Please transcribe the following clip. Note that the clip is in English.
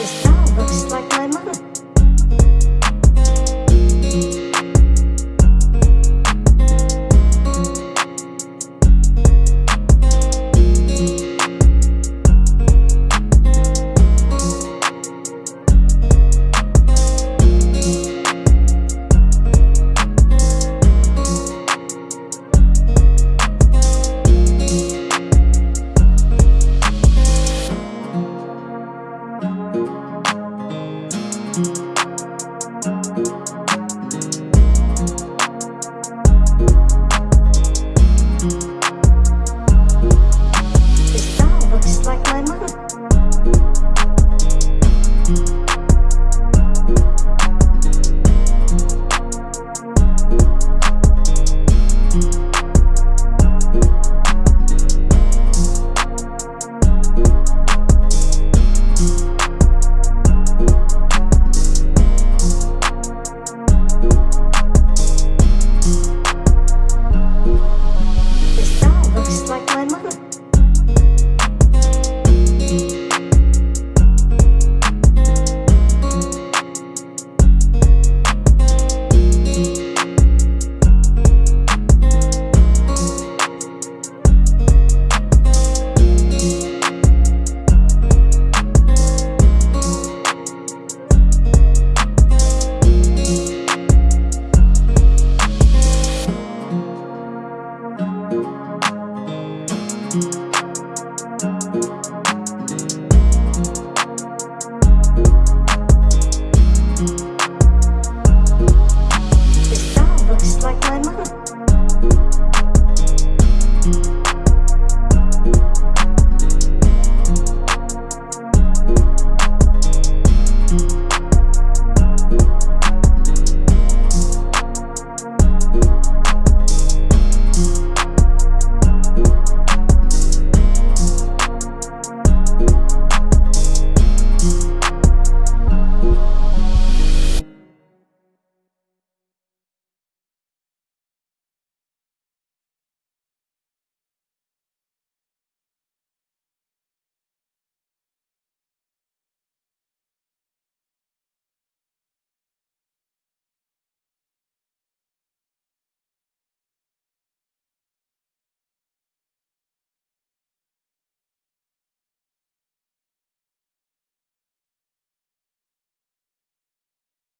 This guy looks like my mom. Peace.